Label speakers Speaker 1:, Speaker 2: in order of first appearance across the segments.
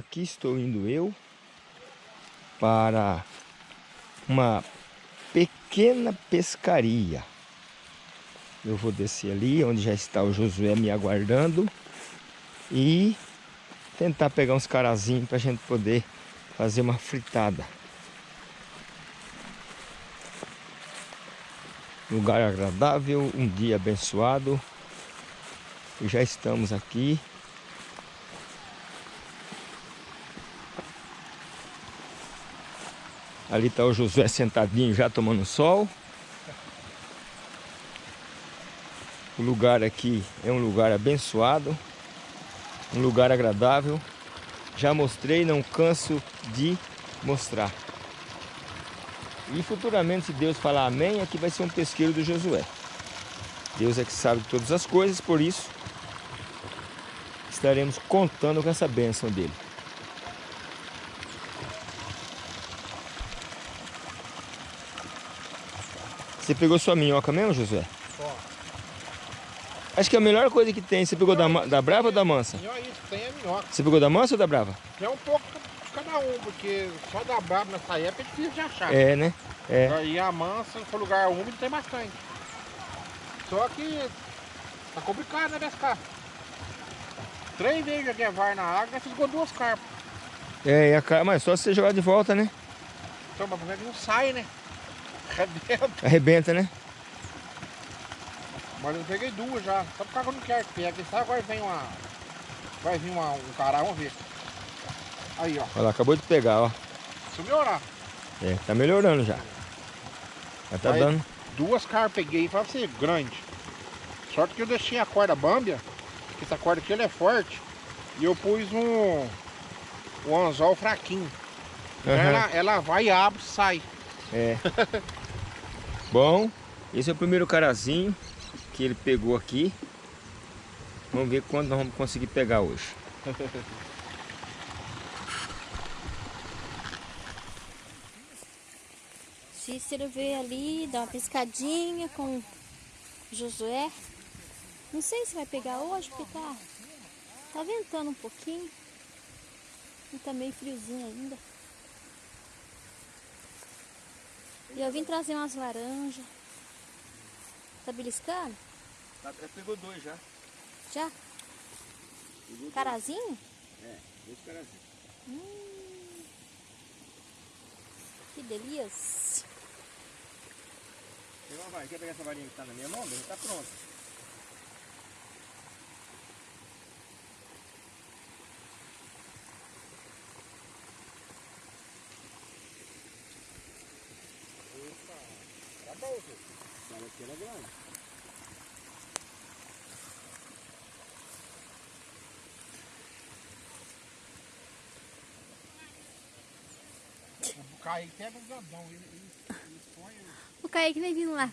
Speaker 1: aqui estou indo eu para uma pequena pescaria. Eu vou descer ali, onde já está o Josué me aguardando. E tentar pegar uns carazinhos para a gente poder fazer uma fritada. Lugar agradável, um dia abençoado. E já estamos aqui. Ali está o Josué sentadinho já tomando sol. O lugar aqui é um lugar abençoado, um lugar agradável. Já mostrei, não canso de mostrar. E futuramente, se Deus falar amém, aqui vai ser um pesqueiro do Josué. Deus é que sabe todas as coisas, por isso estaremos contando com essa bênção dele. Você pegou sua minhoca mesmo, Josué? Acho que é a melhor coisa que tem. Você pegou da, da Brava ou da Mansa?
Speaker 2: tem a minhoca.
Speaker 1: Você pegou da Mansa ou da Brava?
Speaker 2: É um pouco de cada um, porque só da Brava nessa época é difícil de achar.
Speaker 1: É, né? É.
Speaker 2: E a Mansa, se for lugar úmido, tem bastante. Só que tá complicado, né, pescar? Três vezes joguei a VAR na água e ficou duas carpas.
Speaker 1: É, a, mas só você jogar de volta, né?
Speaker 2: Então, mas não sai, né? Arrebenta.
Speaker 1: Arrebenta, né?
Speaker 2: Mas eu peguei duas já. Só por causa que eu não quero que pegue. Sabe agora vem uma. Vai vir uma, um cará, vamos ver. Aí, ó.
Speaker 1: Olha lá, acabou de pegar, ó.
Speaker 2: Se melhorar.
Speaker 1: É, tá melhorando já. Já tá Aí, dando.
Speaker 2: Duas caras peguei pra ser grande. Sorte que eu deixei a corda bambia. Que essa corda aqui ela é forte. E eu pus um. Um anzol fraquinho. Uhum. Ela, ela vai, abre sai.
Speaker 1: É. Bom, esse é o primeiro carazinho que ele pegou aqui. Vamos ver quando nós vamos conseguir pegar hoje.
Speaker 3: Cícero veio ali, dar uma pescadinha com Josué. Não sei se vai pegar hoje, porque tá, tá ventando um pouquinho. E tá meio friozinho ainda. E eu vim trazer umas laranjas. Tá beliscando?
Speaker 1: Tá, pegou dois já.
Speaker 3: Já? Pegou Carazinho?
Speaker 1: Dois. É, dois carazinhos.
Speaker 3: Hum, que delícia.
Speaker 1: Vai, quer pegar essa varinha que tá na minha mão? Já tá pronto. Opa, tá bom, Essa aqui era grande.
Speaker 2: Kaique pega o grandão, ele, ele, ele põe...
Speaker 3: O Kaique vem vindo lá,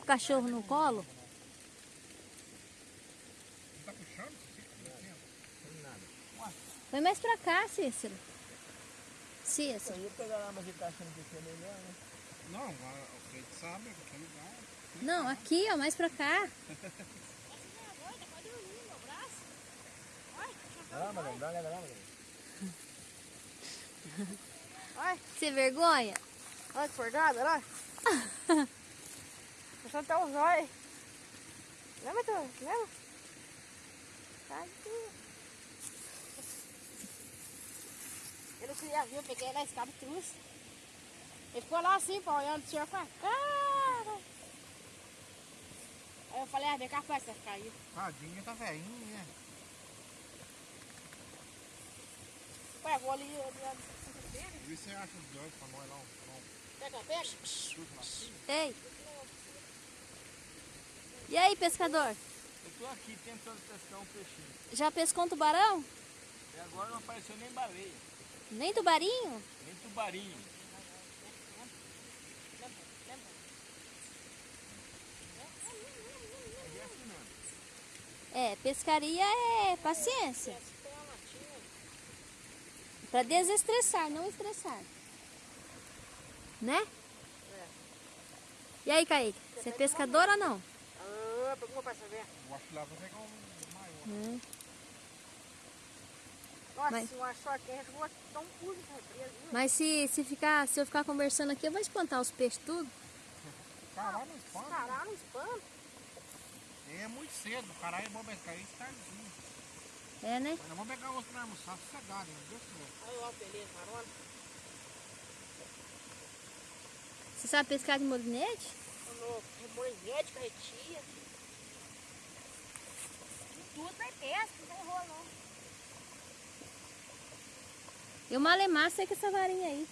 Speaker 3: o cachorro no colo.
Speaker 2: Tá puxando?
Speaker 1: Não, nada.
Speaker 3: Vai mais pra cá, Cícero. Cícero.
Speaker 1: Eu ia pegar lá, mas ele tá achando que é melhor, né?
Speaker 2: Não, a gente sabe, qualquer lugar.
Speaker 3: Não, aqui, ó, mais pra cá. Sem vergonha?
Speaker 4: Olha que forgada, olha. Puxando até os olhos. Lembra, tu? Lembra? Tadinho. Eu não queria vir, eu peguei na escada e trouxe. Ele ficou lá assim, pô, olhando o senhor e falou, cara. Aí eu falei, ah, vem cá, faz, caiu.
Speaker 2: Tadinha, tá velhinho, né?
Speaker 4: Ué, vou ali, ali, ali.
Speaker 2: Vê se você acha os dois pra nós lá.
Speaker 4: Pega peixe?
Speaker 3: Ei. E aí, pescador?
Speaker 1: Eu tô aqui tentando pescar um peixinho.
Speaker 3: Já pescou um tubarão?
Speaker 1: E agora não apareceu nem baleia.
Speaker 3: Nem tubarinho?
Speaker 1: Nem tubarinho.
Speaker 3: É, pescaria é paciência. Para desestressar, não estressar. Né? É. E aí, Kaique? Você é pescador ou não?
Speaker 4: Ah, pegou pra saber.
Speaker 2: Eu acho que lá vai pegar um maior. Hum.
Speaker 4: Nossa,
Speaker 3: Mas-
Speaker 4: eu de represa. viu?
Speaker 3: Mas se, se, ficar, se eu ficar conversando aqui, eu vou espantar os peixes tudo.
Speaker 2: Caralho, não espanta.
Speaker 4: Caralho, não espanta.
Speaker 2: É muito cedo, caralho, é bom pescar isso tardezinho.
Speaker 3: É, né?
Speaker 2: Mas nós vamos pegar outro pra almoçar sossegado, né? Deus quiser.
Speaker 4: Olha lá, beleza, marona.
Speaker 3: Você sabe pescar de molinete?
Speaker 4: No remoinete, carretia. Tudo vai pesca, não tem rolo não.
Speaker 3: Eu malemar sei com essa varinha aí.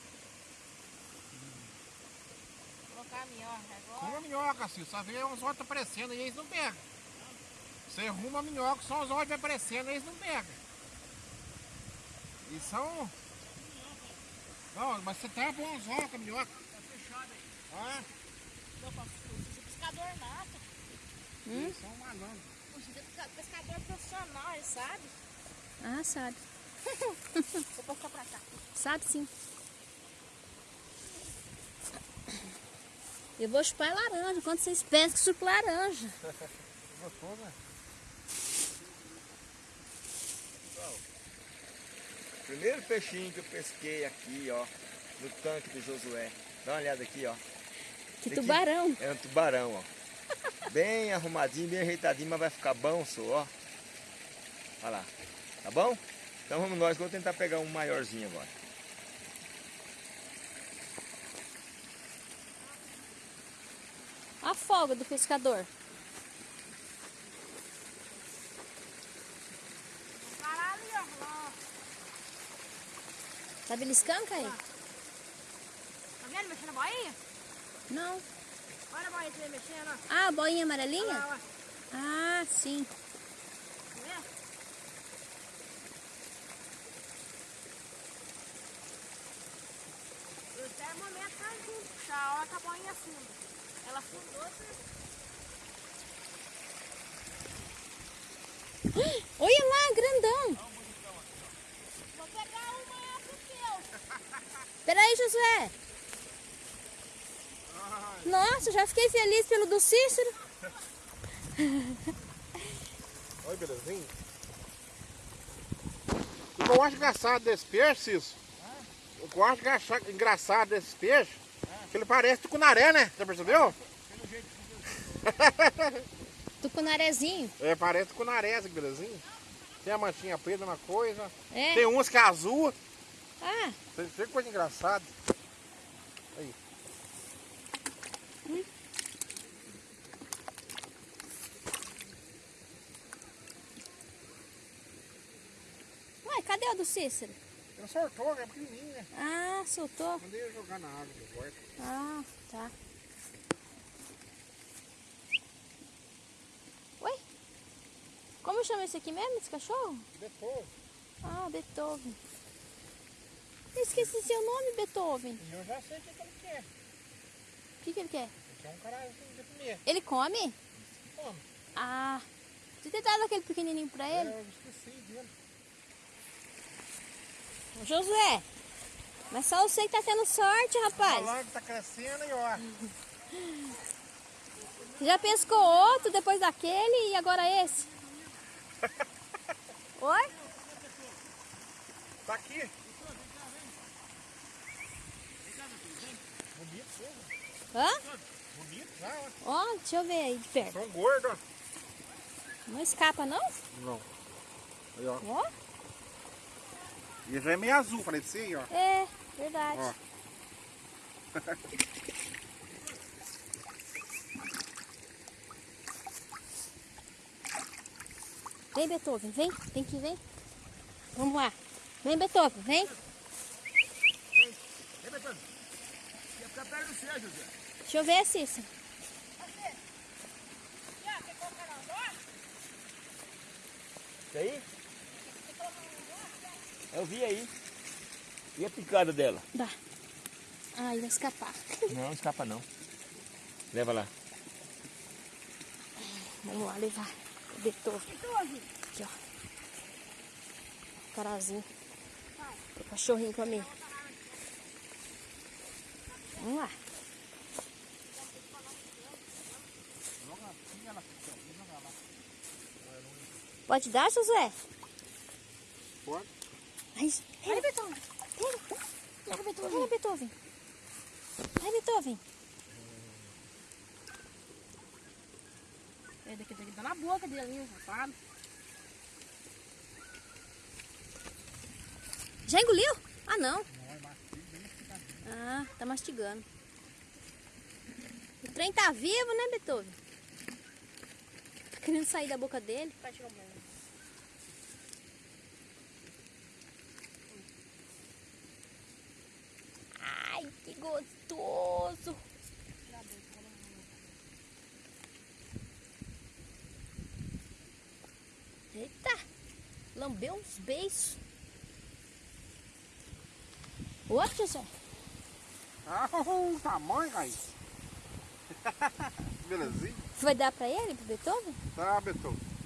Speaker 4: Colocar a minhoca agora.
Speaker 2: Arruma a minhoca, assim, só vê uns olhos aparecendo e eles não pegam. Você arruma a minhoca, só os olhos aparecendo e eles não pegam. E são. Não, mas você tá bom os olhos com a minhoca. Tá fechado aí. Ah,
Speaker 4: Eu faço isso, pescador nato.
Speaker 3: Hum?
Speaker 2: eles são malandros.
Speaker 4: Você é pesca- pescador profissional, ele sabe.
Speaker 3: Ah, sabe.
Speaker 4: Vou passar pra cá.
Speaker 3: Sabe sim. Eu vou chupar laranja. Quando vocês pescam, chupo laranja.
Speaker 2: Gostoso, né?
Speaker 1: Primeiro peixinho que eu pesquei aqui, ó, no tanque do Josué. Dá uma olhada aqui, ó.
Speaker 3: Que
Speaker 1: que-
Speaker 3: tubarão.
Speaker 1: É um tubarão, ó. Bem arrumadinho, bem ajeitadinho, mas vai ficar bom, só, ó. Olha lá. Tá bom? Então vamos nós, vou tentar pegar um maiorzinho agora.
Speaker 3: Folga do pescador. Tá beliscando, Caí?
Speaker 4: Tá vendo mexendo a boinha?
Speaker 3: Não.
Speaker 4: Olha a boinha que mexendo, ó.
Speaker 3: Ah, a boinha
Speaker 4: Olha
Speaker 3: amarelinha?
Speaker 4: lá, ó.
Speaker 3: Ah, sim.
Speaker 4: Tá vendo? O termômetro tá junto, puxar a hora que a boinha afunda. Ela afundou, você...
Speaker 3: Olha lá, grandão.
Speaker 4: Vou pegar uma pro teu.
Speaker 3: Peraí, Josué. Nossa, já fiquei feliz pelo do Cícero.
Speaker 2: Olha, belezinha. Eu acho engraçado desse peixe, Cício? O que eu acho engraça- engraçado desse peixe ele parece tucunaré, né? Já percebeu?
Speaker 3: Tucunarezinho.
Speaker 2: É, parece tucunaré, essa belezinha. Tem a manchinha preta, uma coisa.
Speaker 3: É.
Speaker 2: Tem uns que é azul.
Speaker 3: Ah,
Speaker 2: Tem tem coisa engraçada. Aí.
Speaker 3: ué, cadê o do Cícero?
Speaker 2: Ele soltou, é pequenininha.
Speaker 3: Ah, soltou.
Speaker 2: Mandei eu jogar na água do quarto.
Speaker 3: Ah, tá. Oi? Como chama esse aqui mesmo, esse cachorro?
Speaker 2: Depois.
Speaker 3: Ah, Beethoven. Eu esqueci seu nome, Beethoven.
Speaker 2: Eu já sei o que que ele quer.
Speaker 3: O que, que ele quer?
Speaker 2: Ele quer um caralho de comer.
Speaker 3: Ele come?
Speaker 2: Come.
Speaker 3: Ah, você tem dado aquele pequenininho pra ele?
Speaker 2: Eu esqueci dele.
Speaker 3: Josué, mas só você que tá tendo sorte, rapaz.
Speaker 2: Que tá crescendo e ó.
Speaker 3: Já pescou outro depois daquele e agora esse? Oi?
Speaker 2: Tá aqui. Bonito.
Speaker 3: Hã?
Speaker 2: bonito já, ó.
Speaker 3: Ó, deixa eu ver aí de perto.
Speaker 2: São gordos, ó.
Speaker 3: Não escapa, não?
Speaker 2: Não. Aí, ó.
Speaker 3: Ó,
Speaker 2: E já é meio azul, falei de você aí, ó.
Speaker 3: é, verdade.
Speaker 2: Ó.
Speaker 3: Vem, Beethoven, vem. Tem que vir. Vamos lá. Vem, Beethoven, vem.
Speaker 1: Ei, Betano. Quer ficar perto do céu, José.
Speaker 3: Deixa eu ver, Cícero.
Speaker 1: Isso aí? Eu vi aí. E a picada dela?
Speaker 3: Dá. Ai, vai escapar.
Speaker 1: Não, não escapa não. Leva lá.
Speaker 3: Vamos lá levar o. Aqui, ó. Carazinho. O cachorrinho pra mim. Vamos lá. Pode dar, Josué?
Speaker 2: Pode.
Speaker 3: Ai,
Speaker 4: Olha, Beethoven.
Speaker 3: pega.
Speaker 4: Pega, Beethoven.
Speaker 3: Pega, Beethoven. Vai, Beethoven.
Speaker 4: É, daqui, daqui, tá na boca dele, safado.
Speaker 3: Já engoliu? Ah, não. Ah, tá mastigando. O trem tá vivo, né, Beethoven? Tá querendo sair da boca dele.
Speaker 4: Vai tirar o banho.
Speaker 3: Ai, que gostoso. Eita, lambeu uns beijos. Outro, José?
Speaker 2: Ah, o tamanho, aí. Belezinha.
Speaker 3: Vai dar pra ele, pro Beethoven?
Speaker 2: Tá, Beethoven.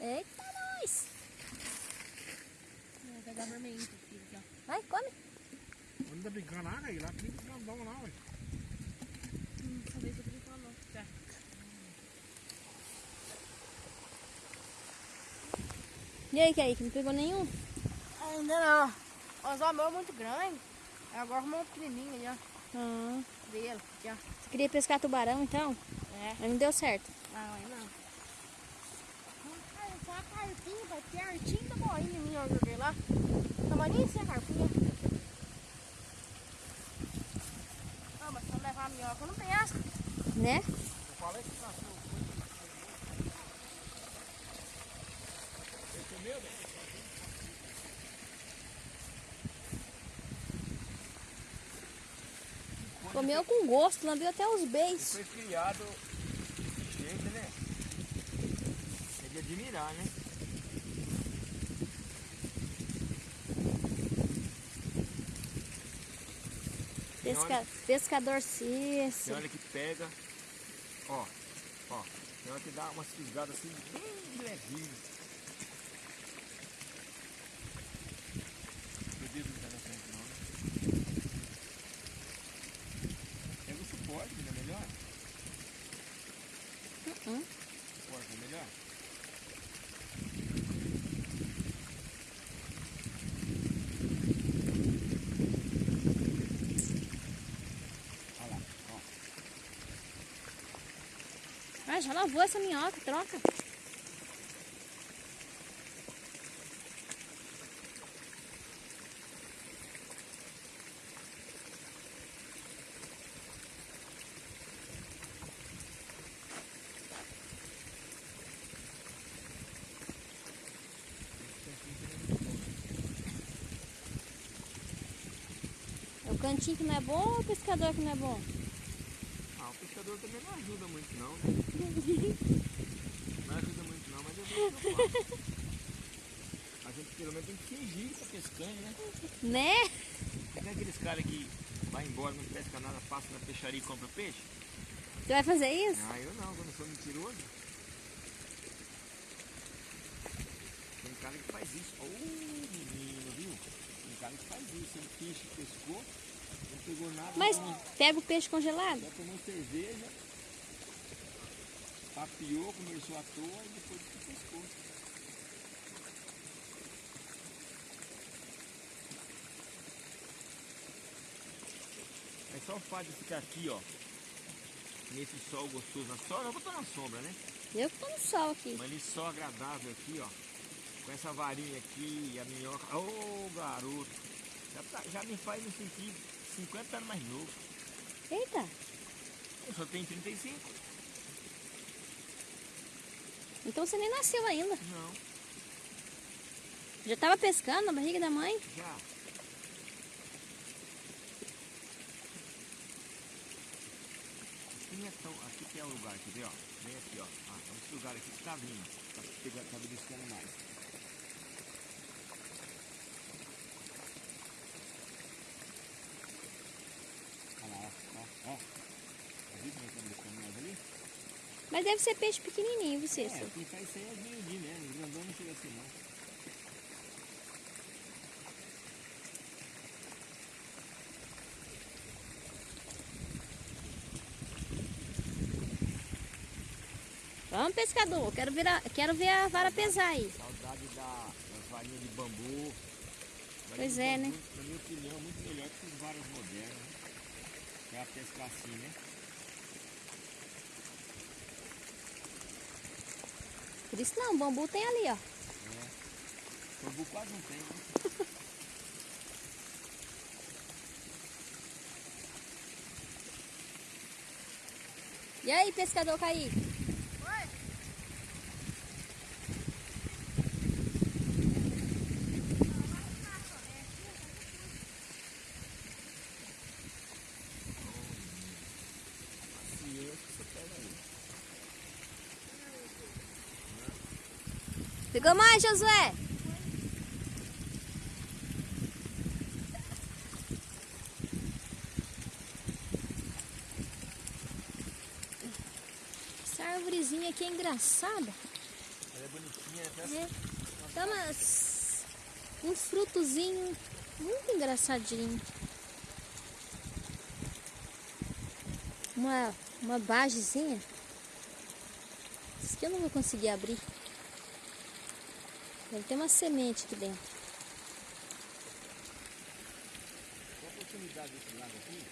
Speaker 3: Eita, nós.
Speaker 4: Vou pegar vermelhinho pro filho aqui, ó.
Speaker 3: Vai, come.
Speaker 2: Onde tá brincando água aí? Lá tem grandão lá, ué.
Speaker 4: Hum, talvez eu brincar não. Tá.
Speaker 3: E aí, Kaique, não pegou nenhum?
Speaker 4: Ainda não. O anzol meu é muito grande. Agora arrumou um pequenininho ali, ó.
Speaker 3: Ah,
Speaker 4: Dele, aqui, ó.
Speaker 3: você queria pescar tubarão, então?
Speaker 4: É.
Speaker 3: Mas não deu certo.
Speaker 4: Não, aí não. Só a carpinha, vai pertinho da boinha minha, eu joguei lá. Tamanho assim a carpinha. Ah, mas se eu levar a minhoca, eu não pesco.
Speaker 3: Né?
Speaker 2: Eu falei que nasceu.
Speaker 3: Comeu com gosto, lambeu até os beijos.
Speaker 1: Foi criado jeito, né? É de admirar, né?
Speaker 3: Pesca... Pescador
Speaker 1: Tem
Speaker 3: Cício.
Speaker 1: hora que pega, ó, ó, tem hora que dá umas fisgadas assim, bem levinho. Meu Deus, não tá na frente não, né? Pega o suporte, não é melhor?
Speaker 3: Uh-uh.
Speaker 1: Suporte é melhor? Olha lá, ó.
Speaker 3: Já lavou essa minhoca, troca. É o cantinho que não é bom ou o pescador que não é bom?
Speaker 1: Pescador também não ajuda muito não, né? Não ajuda muito não, mas eu faço. A gente pelo menos tem que fingir que tá pescando, né?
Speaker 3: Né?
Speaker 1: Tem aqueles caras que vai embora, não pesca nada, passa na peixaria e compra peixe?
Speaker 3: Você vai fazer isso?
Speaker 1: Ah, eu não, quando sou mentiroso. Tem cara que faz isso. Ô, menino, viu? Tem cara que faz isso. Ele peixe pescou, pegou nada.
Speaker 3: Mas
Speaker 1: tomou-
Speaker 3: pega o peixe congelado.
Speaker 1: Já tomou cerveja, papiou, conversou à toa e depois que pescou. É só o fato de ficar aqui, ó, nesse sol gostoso na sombra, eu vou estar na sombra, né?
Speaker 3: Eu que tô no sol aqui.
Speaker 1: Mas esse sol agradável aqui, ó, com essa varinha aqui, a minhoca, ô garoto, já, tá- já me faz me sentir 50 anos mais novo.
Speaker 3: Eita,
Speaker 1: Eu só tenho 35.
Speaker 3: então você nem nasceu ainda.
Speaker 1: Não,
Speaker 3: Já tava pescando na barriga da mãe?
Speaker 1: já. Aqui é. Aqui é o lugar, quer ver, ó? Vem aqui, ó. Ah, esse lugar aqui que tá vindo. Tá pegando, tá beliscando mais. Ó. Tá vendo como tá beliscando mais ali?
Speaker 3: Mas deve ser peixe pequenininho, você.
Speaker 1: É, quem faz isso aí é grande, né? O grandão não chega assim, não.
Speaker 3: Vamos, pescador. Quero, virar, quero ver a vara pesar aí.
Speaker 1: Saudade da, das varinhas de bambu.
Speaker 3: Pois é, né?
Speaker 1: Na minha opinião, é muito melhor que os varas modernas. Pra pescar assim, né?
Speaker 3: Por isso não, o bambu tem ali, ó.
Speaker 1: Bambu quase não tem, né?
Speaker 3: E aí, pescador Kaique? Pegou mais, Josué? Essa árvorezinha aqui é engraçada.
Speaker 1: Ela é bonitinha, né?
Speaker 3: É, dá umas, um frutozinho muito engraçadinho. Uma, uma bagezinha. Isso que eu não vou conseguir abrir. Deve ter uma semente aqui dentro.
Speaker 1: Qual a oportunidade desse lado aqui?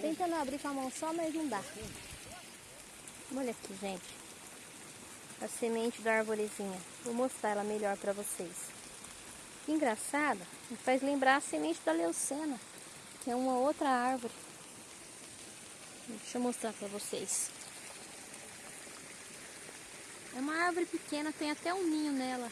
Speaker 3: Tentando abrir com a mão só, mas não dá. Olha aqui, gente. A semente da arvorezinha. Vou mostrar ela melhor para vocês. Que engraçado. Me faz lembrar a semente da leucena, que é uma outra árvore. Deixa eu mostrar para vocês. É uma árvore pequena, tem até um ninho nela.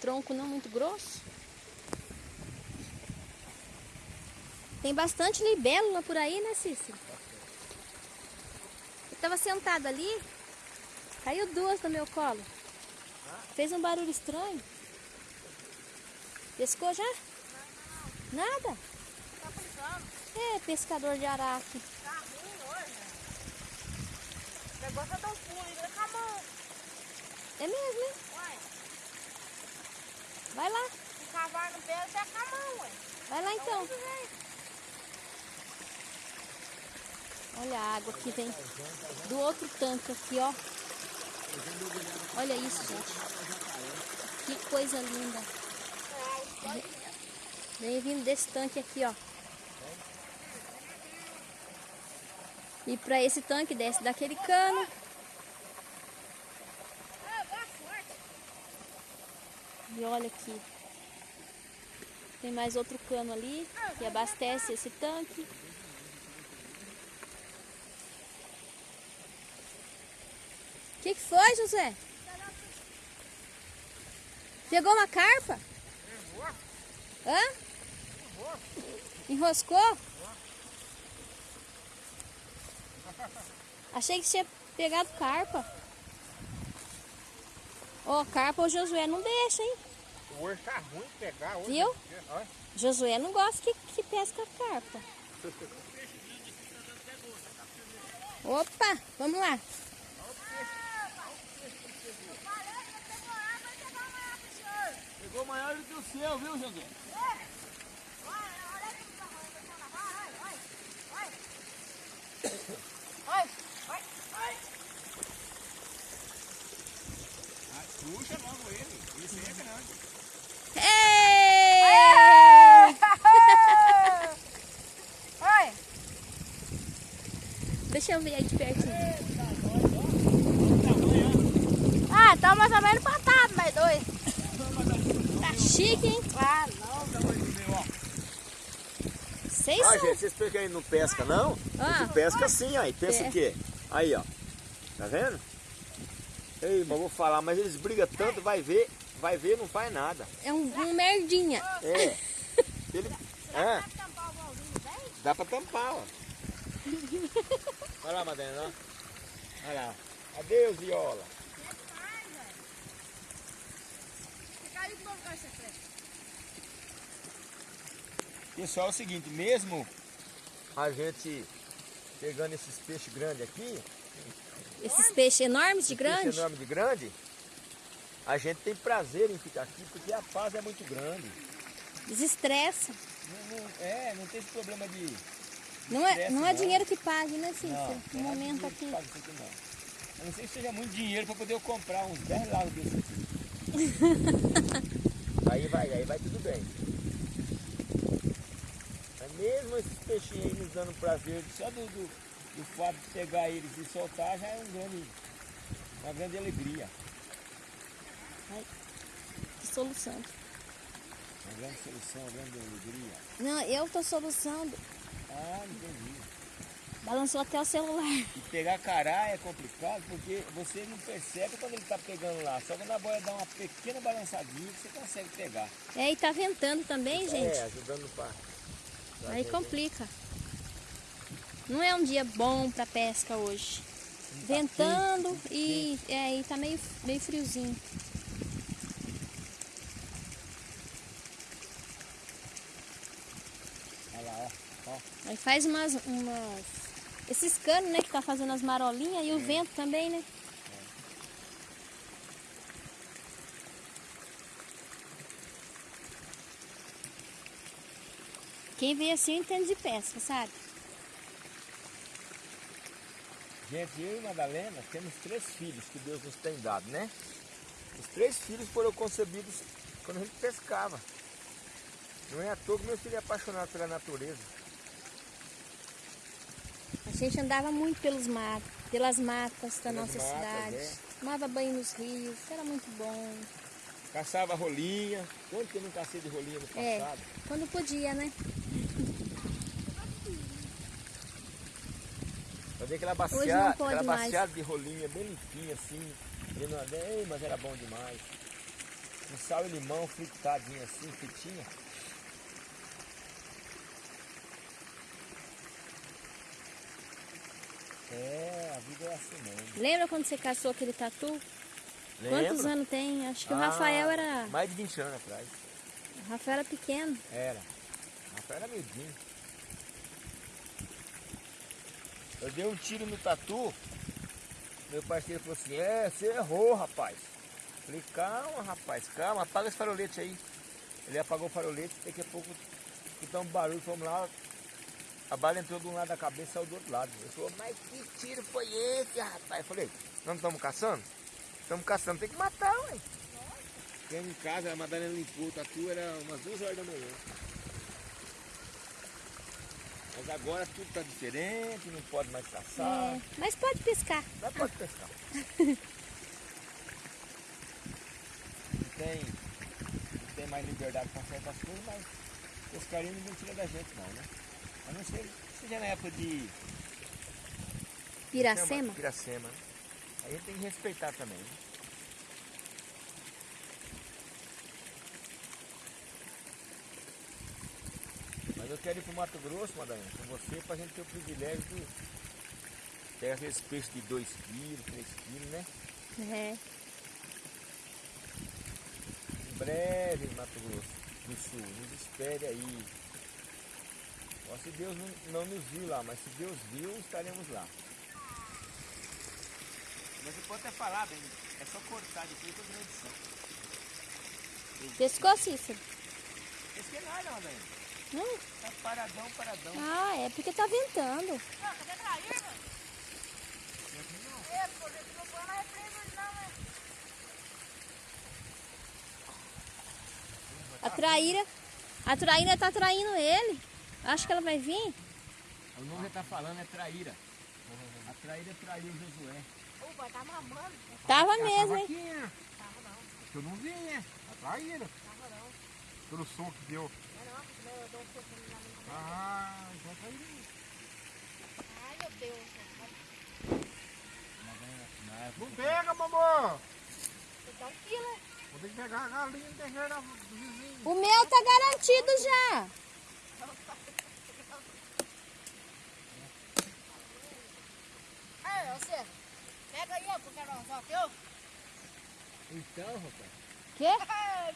Speaker 3: tronco não muito grosso. Tem bastante libélula por aí, né, Cícero? Eu tava sentada ali, caiu duas no meu colo. Fez um barulho estranho. Pescou já? Nada?
Speaker 4: Tá frisando.
Speaker 3: É, pescador de araque.
Speaker 4: Tá ruim hoje. O negócio é tão fundo, ainda com a mão.
Speaker 3: É mesmo, hein?
Speaker 4: Ué,
Speaker 3: Vai lá,
Speaker 4: se cavar no pé, até com a mão, ué.
Speaker 3: vai lá então.
Speaker 4: jeito.
Speaker 3: Olha a água que vem do outro tanque aqui, ó. Olha isso, gente. Que coisa linda. Vem vindo desse tanque aqui, ó. E para esse tanque desce daquele cano. E olha aqui. Tem mais outro cano ali que abastece esse tanque. O que, que foi, José? Pegou uma carpa? Hã? Enroscou? Achei que tinha pegado carpa. Ó, carpa o Josué não deixa, hein?
Speaker 2: Hoje tá ruim de pegar. Hoje,
Speaker 3: Viu? Josué não gosta que, que pesca carpa. Opa, vamos lá.
Speaker 1: Do que o seu, viu? Ah, puxa logo ele. Esse é grande.
Speaker 3: Deixa eu ver aí de pertinho.
Speaker 4: Ah, tá mais ou menos empatado, mais dois.
Speaker 3: Chique, hein?
Speaker 4: Ah, não.
Speaker 3: Vocês
Speaker 1: Ah,
Speaker 3: são.
Speaker 1: gente, vocês pensam que ele não pesca, não?
Speaker 3: Ah.
Speaker 1: Pesca sim, aí. Pensa
Speaker 3: É.
Speaker 1: o quê? Aí, ó. Tá vendo? Ei, mas eu vou falar, mas eles brigam tanto, vai ver, vai ver, não faz nada.
Speaker 3: É um, um merdinha.
Speaker 1: É. Ele, é,
Speaker 4: tampar o bolzinho bem?
Speaker 1: dá pra tampar, ó. Olha lá, Madalena, ó. Olha lá. Adeus, viola.
Speaker 4: Fica aí que vamos ficar secreto.
Speaker 1: Pessoal, é o seguinte, mesmo a gente pegando esses peixes grandes aqui,
Speaker 3: Esses peixes enormes de
Speaker 1: peixe
Speaker 3: grande.
Speaker 1: enorme de grande, a gente tem prazer em ficar aqui porque a paz é muito grande.
Speaker 3: Desestressa.
Speaker 1: Não, não- é, não tem esse problema de.
Speaker 3: Não é, não é dinheiro que pague, né, Cícero?
Speaker 1: não
Speaker 3: No
Speaker 1: é
Speaker 3: momento aqui.
Speaker 1: aqui, não. A não ser que seja muito dinheiro para poder eu comprar uns 10 lagos desse aqui. aí vai, aí vai tudo bem. Mesmo esses peixinhos aí nos dando prazer, só do, do, do fato de pegar eles e soltar já é um grande, uma grande alegria.
Speaker 3: Que solução.
Speaker 1: Uma grande solução, uma grande alegria.
Speaker 3: Não, eu tô soluçando.
Speaker 1: Ah, entendi.
Speaker 3: Balançou até o celular.
Speaker 1: E pegar cará é complicado porque você não percebe quando ele está pegando lá. Só quando a boia dá uma pequena balançadinha que você consegue pegar.
Speaker 3: É, e tá ventando também, gente.
Speaker 1: É, ajudando no par.
Speaker 3: Aí complica. Não é um dia bom pra pesca hoje. Ventando e, é, e tá meio, meio friozinho.
Speaker 1: Olha lá, ó. ó.
Speaker 3: Aí faz umas, umas. Esses canos, né, que tá fazendo as marolinhas e o vento também, né? Quem vê assim entende de pesca, sabe?
Speaker 1: Gente, eu e Madalena temos três filhos que Deus nos tem dado, né? Os três filhos foram concebidos quando a gente pescava. Não é à toa que meu filho é apaixonado pela natureza.
Speaker 3: A gente andava muito pelos matos, pelas matas da
Speaker 1: Pelas
Speaker 3: nossa
Speaker 1: matas,
Speaker 3: cidade.
Speaker 1: é.
Speaker 3: Tomava banho nos rios, era muito bom.
Speaker 1: Caçava rolinha. Quanto que eu não cacei de rolinha no
Speaker 3: É.
Speaker 1: passado?
Speaker 3: Quando podia, né?
Speaker 1: Fazer aquela baciada, aquela baciada de rolinha bem limpinha assim. Não- Ei, mas era bom demais. Com sal e limão fritadinho assim, fritinha. É, a vida é assim mesmo.
Speaker 3: Lembra quando você caçou aquele tatu? Quantos
Speaker 1: Lembra?
Speaker 3: anos tem? Acho que o
Speaker 1: Ah,
Speaker 3: Rafael era.
Speaker 1: Mais de 20 anos atrás.
Speaker 3: O Rafael era pequeno.
Speaker 1: Era. O Rafael era miudinho. Eu dei um tiro no tatu. Meu parceiro falou assim, é, você errou, rapaz. Falei, calma, rapaz, calma, apaga esse farolete aí. Ele apagou o farolete, daqui a pouco escutamos um barulho, fomos lá, a bala entrou de um lado da cabeça e saiu do outro lado. Ele falou, mas que tiro foi esse, rapaz? Eu falei, não estamos caçando? Estamos caçando, tem que matar, ué. Chegamos em casa, a Madalena limpou o tatu, era umas duas horas da manhã. Mas agora tudo está diferente, não pode mais caçar,
Speaker 3: É, mas pode pescar.
Speaker 1: não pode pescar. não, tem, não tem mais liberdade para certas coisas, mas pescaria ninguém tira da gente não, né? A não ser seja na época de
Speaker 3: Piracema?
Speaker 1: Piracema, né? Aí tem que respeitar também. Né? Mas eu quero ir pro Mato Grosso, Madalena, com você, pra gente ter o privilégio de pegar aqueles peixes de 2 quilos, 3 quilos, né?
Speaker 3: É.
Speaker 1: Em breve, Mato Grosso do Sul, nos espere aí. Ó, se Deus não, não nos viu lá, mas se Deus viu, estaremos lá. Mas você pode até falar, bem, é só cortar depois da edição.
Speaker 3: Pescou, Cícero?
Speaker 1: Esse que é nada, Madalena.
Speaker 3: Não?
Speaker 1: Tá paradão, paradão.
Speaker 3: Ah, é porque tá ventando.
Speaker 4: Não, cadê a traíra? É, pô, não põe não, né?
Speaker 3: A traíra. A traíra tá traindo ele. Acho que ela vai vir.
Speaker 1: O nome que tá falando é traíra. A traíra traiu Josué.
Speaker 4: O pai tá mamando.
Speaker 3: Tava mesmo, hein?
Speaker 2: Aqui, né? Eu não vi, né? Atraíram. Pelo som que deu.
Speaker 4: Não, não, porque eu dou um pouquinho na minha.
Speaker 2: Ah, então tá aí.
Speaker 4: Ai, meu Deus.
Speaker 2: Não pega,
Speaker 4: um né?
Speaker 2: Vou ter que pegar a galinha no terreiro do vizinho.
Speaker 3: O meu tá garantido já.
Speaker 4: Ei, você. Pega aí, ó, porque não só que eu.
Speaker 1: Então, rapaz.
Speaker 3: Quê?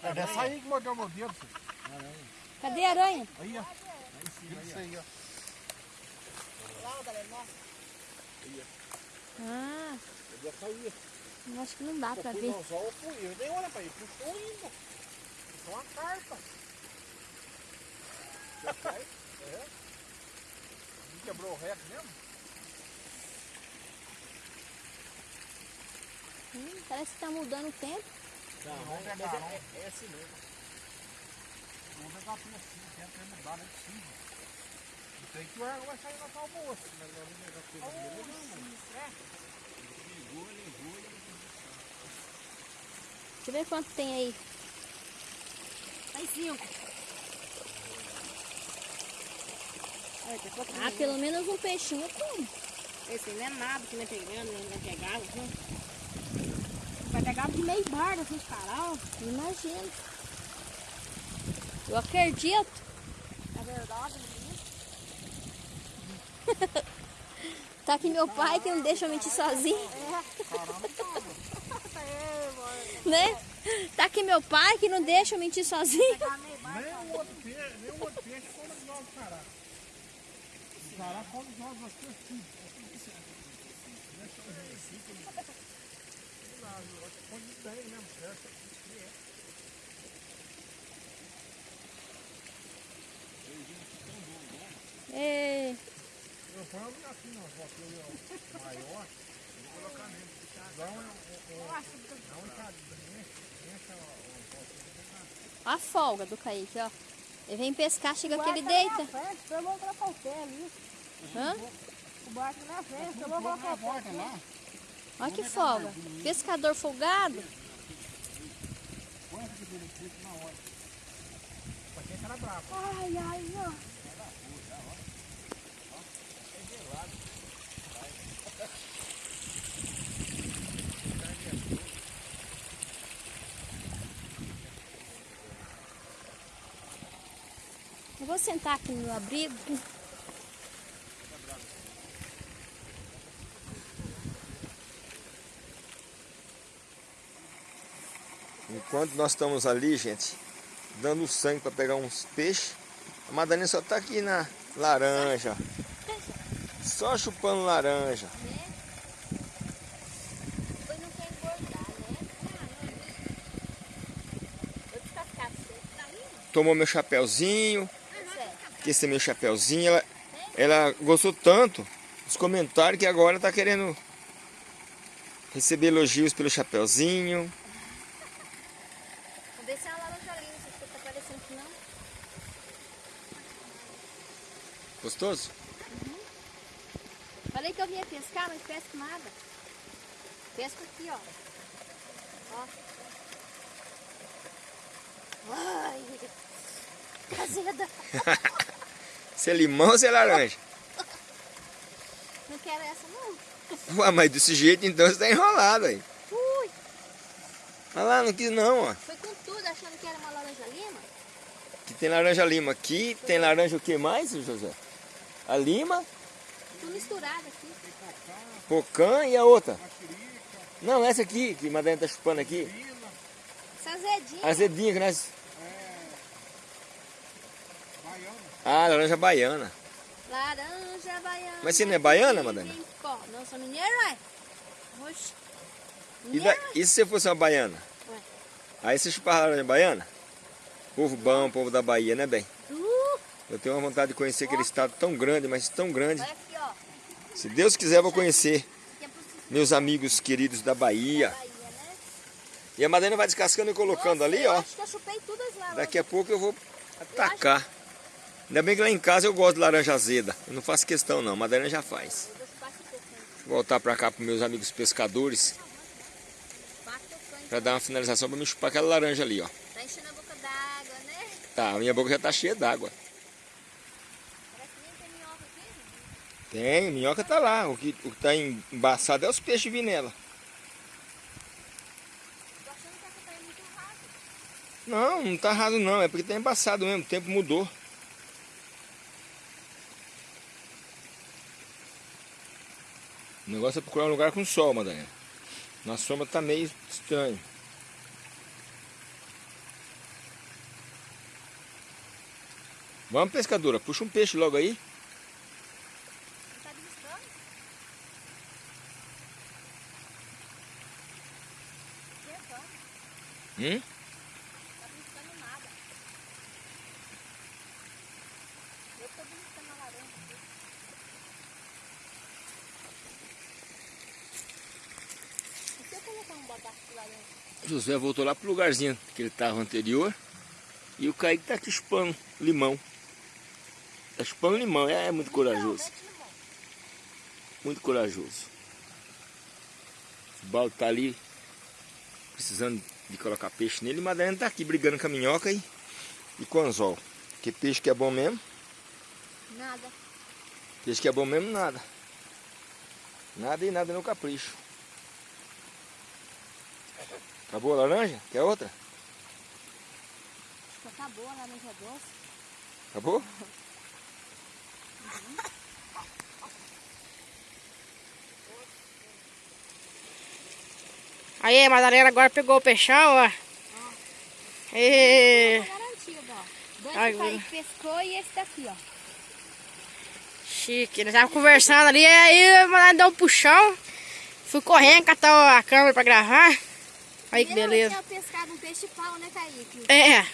Speaker 2: É dessa aí que mordeu meu dedo. filho.
Speaker 3: Cadê a aranha?
Speaker 2: Aí, ó.
Speaker 1: Aí sim,
Speaker 2: Isso aí, ó.
Speaker 4: Lá, Madalena, nossa.
Speaker 3: Ah,
Speaker 1: Eu já saía.
Speaker 3: Eu acho que não dá pra
Speaker 2: eu
Speaker 3: ver.
Speaker 2: no anzol, eu fui. Eu dei olha pra ele, puxou ainda. Puxou uma carpa. É. Não quebrou o reto mesmo?
Speaker 3: Hum, parece que tá mudando o tempo.
Speaker 2: Não, vamos pegar, não. É, assim mesmo. Vamos pegar assim, tem que mudar, não é possível. Não tem que o ar vai sair na tal moça, mas não vai pegar tudo aqui.
Speaker 3: Deixa eu ver quanto tem aí.
Speaker 4: Tem cinco. Quatro
Speaker 3: Ah, pelo menos um peixinho tem.
Speaker 4: Esse aí não é nada que nem pegando, nem vai pegar, viu? Pegar de meio bar, assim, de carol.
Speaker 3: Imagino. Eu acredito.
Speaker 4: É verdade, menino.
Speaker 3: Tá aqui meu pai que não deixa eu mentir sozinho,
Speaker 4: É, mano.
Speaker 3: né? Tá aqui meu pai que não deixa eu mentir sozinho.
Speaker 4: Tá.
Speaker 2: Nem o outro peixe, nem o outro peixe come os ovos do cará. O cará come os ovos aqui assim. Põe bem mesmo, certo?
Speaker 3: É,
Speaker 2: Eu ponho assim, ó, ó, maior, vou colocar mesmo. Dá um, um, um, dá um enxadinho, enche, ó,
Speaker 3: a folga do Kaique, ó. Ele vem pescar, chega aqui, ele
Speaker 4: O barco
Speaker 3: deita.
Speaker 4: na frente, eu vou colocar o pé ali.
Speaker 3: Hã?
Speaker 4: O barco na frente, eu vou
Speaker 3: Olha que folga. Pescador folgado.
Speaker 2: Aqui na hora. Pra quem cara bravo.
Speaker 4: Ai, ai, ó.
Speaker 3: Eu vou sentar aqui no abrigo.
Speaker 1: Nós estamos ali, gente, dando sangue para pegar uns peixes, a Madalena só tá aqui na laranja. Só chupando laranja.
Speaker 3: Né?
Speaker 1: Tomou meu chapéuzinho,
Speaker 3: Sério.
Speaker 1: que esse é meu chapéuzinho. Ela, ela gostou tanto dos comentários que agora tá querendo receber elogios pelo chapéuzinho.
Speaker 3: Vou ver se é uma laranja linda, se tá parecendo que não.
Speaker 1: Gostoso?
Speaker 3: Falei que eu vinha pescar, mas pesco nada. Pesco aqui, ó. Ó. Ai, azeda.
Speaker 1: Se é limão ou se é laranja?
Speaker 3: Não quero essa, não.
Speaker 1: Ué, mas desse jeito então você tá enrolado aí.
Speaker 3: Ui,
Speaker 1: Olha lá, não quis não, ó.
Speaker 3: foi com tudo achando que era uma laranja lima.
Speaker 1: Aqui tem laranja lima. Aqui tem laranja o que mais, José? A lima,
Speaker 3: Tudo misturado aqui.
Speaker 1: pocã e a outra. Não, essa aqui, que a Madalena tá chupando aqui.
Speaker 3: Essa azedinha.
Speaker 1: Azedinha que nós...
Speaker 2: Baiano.
Speaker 1: Ah, laranja baiana.
Speaker 3: Laranja baiana.
Speaker 1: Mas você não é baiana, Madalena?
Speaker 3: Não, sou mineiro, ué. Oxe.
Speaker 1: E, da- e se você fosse uma baiana?
Speaker 3: Ué.
Speaker 1: Aí você chupava laranja baiana? Povo bom, povo da Bahia, né, bem? Eu tenho uma vontade de conhecer aquele estado tão grande, mas tão grande. Se Deus quiser, eu vou conhecer meus amigos queridos da Bahia.
Speaker 3: Né?
Speaker 1: E a Madalena vai descascando e colocando ali, ó.
Speaker 3: acho que eu chupei todas as laranjas.
Speaker 1: Daqui a pouco eu vou atacar. Ainda bem que lá em casa eu gosto de laranja azeda. Eu não faço questão não, a Madalena já faz.
Speaker 3: Eu vou
Speaker 1: voltar pra cá pros meus amigos pescadores pra dar uma finalização pra me chupar aquela laranja ali, ó.
Speaker 3: Tá enchendo a boca d'água, né?
Speaker 1: Tá, a minha boca já tá cheia d'água.
Speaker 3: Parece que nem tem minhoca aqui. né?
Speaker 1: Tem, minhoca tá lá. O que, o que tá embaçado é os peixes vindo nela. Não, não tá raso não. É porque tá embaçado mesmo. O tempo mudou. O negócio é procurar um lugar com sol, Madalena. Na sombra tá meio estranho. Vamos, pescadora. Puxa um peixe logo aí.
Speaker 3: Não tá beliscando?
Speaker 1: Hum?
Speaker 3: Tá nada. Eu tô a laranja. E eu colocar um bagaço de laranja?
Speaker 1: José voltou lá pro lugarzinho que ele estava anterior. E o Kaique tá aqui chupando limão. Tá chupando limão, é, muito corajoso. Muito corajoso. O balde tá ali precisando de colocar peixe nele. E Madalena tá aqui brigando com a minhoca e, e com o anzol. Que peixe que é bom mesmo?
Speaker 3: Nada.
Speaker 1: Peixe que é bom mesmo, nada. Nada e nada no capricho. Acabou a laranja? Quer outra?
Speaker 3: Acho que acabou a laranja doce.
Speaker 1: Acabou?
Speaker 4: Aí, a Madalena agora pegou o peixão, ó. E...
Speaker 3: Ó. Dois
Speaker 4: Ai,
Speaker 3: que pescou e esse daqui, ó.
Speaker 4: Chique, nós tava conversando ali, aí a Madalena deu um puxão. Fui correndo, catar a câmera pra gravar. Aí que beleza.
Speaker 3: Eu tinha pescado um peixe pau, né, Kaique?
Speaker 4: É,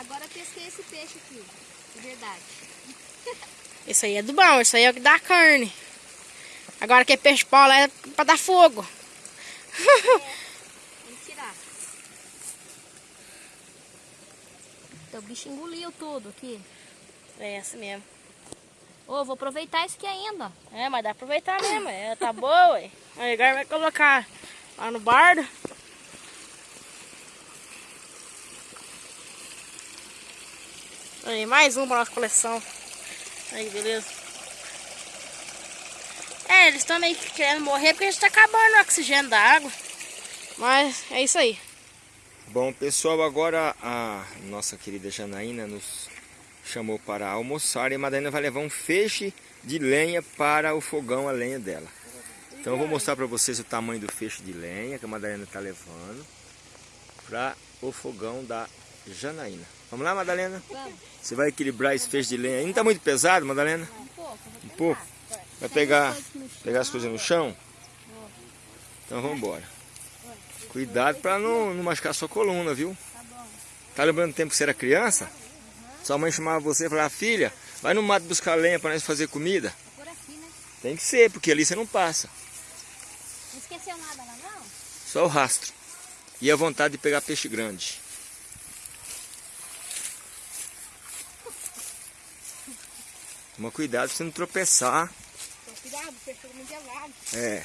Speaker 3: Agora eu pesquei esse peixe aqui. De verdade.
Speaker 4: isso aí é do bom, isso aí é o que dá carne. Agora que é peixe pau lá é pra dar fogo.
Speaker 3: Vamos tirar. Então, o bicho engoliu tudo aqui.
Speaker 4: É assim mesmo.
Speaker 3: Ô, vou aproveitar isso aqui ainda.
Speaker 4: É, mas dá pra aproveitar mesmo, é, tá boa, ué. Aí agora vai colocar lá no bardo. Aí, mais um pra nossa coleção. Aí, beleza. É, eles estão meio que querendo morrer porque a gente tá acabando o oxigênio da água. Mas é isso aí.
Speaker 1: Bom, pessoal, agora a nossa querida Janaína nos chamou para almoçar e a Madalena vai levar um feixe de lenha para o fogão a lenha dela. Então eu vou mostrar para vocês o tamanho do feixe de lenha que a Madalena está levando para o fogão da Janaína. Vamos lá, Madalena?
Speaker 3: Vamos.
Speaker 1: Você vai equilibrar esse feixe de lenha. Não está muito pesado, Madalena?
Speaker 3: Um pouco.
Speaker 1: Um pouco? Vai pegar, pegar as coisas no chão? Então vamos embora. Cuidado para não, não machucar a sua coluna, viu?
Speaker 3: Tá bom.
Speaker 1: Tá lembrando do tempo que você era criança? Sua mãe chamava você e falava, filha, vai no mato buscar lenha para nós fazer comida.
Speaker 3: Por aqui, né?
Speaker 1: Tem que ser, porque ali você não passa.
Speaker 3: Não esqueceu nada lá, não?
Speaker 1: Só o rastro. E a vontade de pegar peixe grande. Toma cuidado pra você não tropeçar.
Speaker 3: Cuidado, o peixe ficou muito gelado.
Speaker 1: É.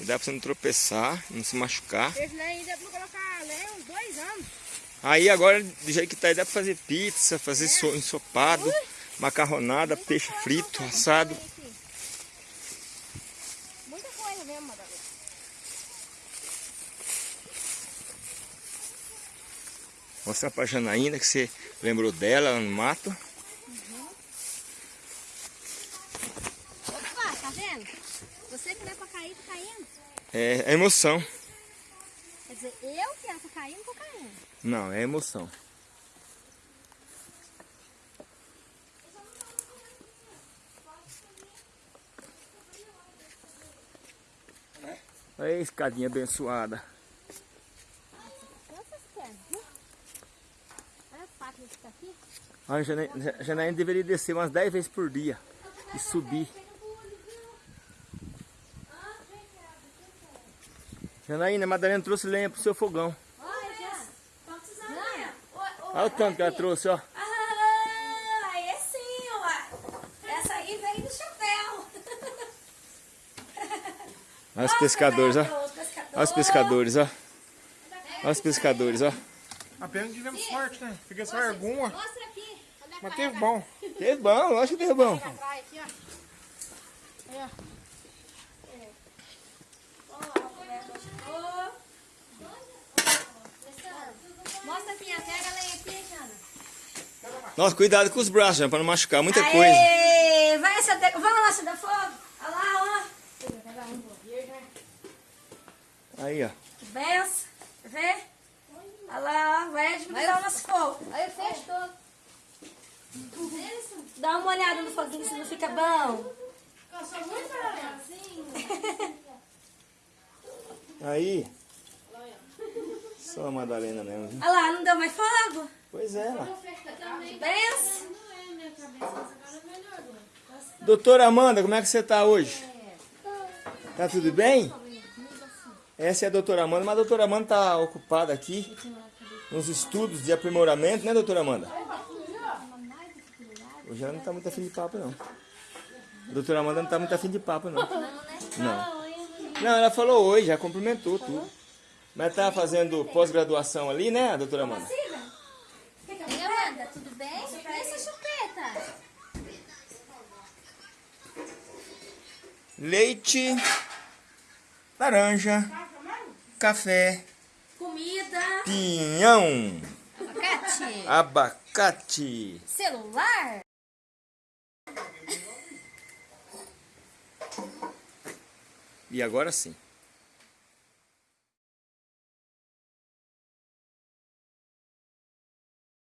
Speaker 1: Cuidado pra você não tropeçar, não se machucar.
Speaker 4: Esse nem ainda vou colocar lenha uns dois anos.
Speaker 1: Aí agora, do jeito que tá aí, dá pra fazer pizza, fazer so- ensopado, macarronada, peixe frito, assado.
Speaker 3: Muita coisa mesmo, Madalena.
Speaker 1: Mostrar pra Janaína que você lembrou dela lá no mato.
Speaker 3: Opa, tá vendo? Você que não é pra cair, tá caindo.
Speaker 1: É, é emoção.
Speaker 3: Quer dizer, eu que era pra cair, não tô caindo.
Speaker 1: Não, é emoção. Olha a escadinha abençoada. A a Janaína deveria descer umas 10 vezes por dia e subir. Janaína, a Madalena trouxe lenha pro seu fogão.
Speaker 5: Olha, tá precisando lenha.
Speaker 1: Olha o tanto que ela trouxe, ó.
Speaker 5: Ah, aí sim, ué. Essa aí veio do chapéu.
Speaker 1: Olha os pescadores, ó.
Speaker 5: Os pescadores.
Speaker 1: Olha os pescadores, ó. Olha os pescadores, ó.
Speaker 2: Apenas que tivemos sorte, né? Fiquei só alguma,
Speaker 3: Mostra aqui. Onde é
Speaker 2: mas teve bom.
Speaker 1: Teve bom, lógico que teve bom.
Speaker 3: aqui, ó. Mostra aqui, pega a lenha aqui, Jana.
Speaker 1: Nossa, cuidado com os braços, Jana, pra não machucar. Muita coisa.
Speaker 5: Aê, vai acender, vamos lá acender fogo. Olha lá, ó.
Speaker 1: Aí, ó.
Speaker 5: Que benção. Quer ver? Olha lá, ó. Vai administrar o nosso fogo.
Speaker 3: Aí eu fecho todo.
Speaker 5: Dá uma olhada no foguinho se não fica bom.
Speaker 3: Eu sou muito assim.
Speaker 1: Aí. Só a Madalena mesmo. viu?
Speaker 5: Olha lá, não deu mais fogo.
Speaker 1: Pois é, lá.
Speaker 5: Benção.
Speaker 1: Doutora Amanda, como é que você tá hoje? Tá tudo bem? Essa é a doutora Amanda, mas a doutora Amanda tá ocupada aqui nos estudos de aprimoramento, né, doutora Amanda? Hoje ela não tá muito afim de papo, não. A doutora Amanda não tá muito afim de papo, não. Não. Não, ela falou oi, já cumprimentou tudo. Mas tá fazendo pós-graduação ali, né, doutora Amanda?
Speaker 3: Ei, Amanda, tudo bem? E essa chupeta?
Speaker 1: Leite, laranja, café,
Speaker 5: Comida.
Speaker 1: pinhão,
Speaker 3: Abacate?
Speaker 1: abacate.
Speaker 3: Celular?
Speaker 1: E agora sim.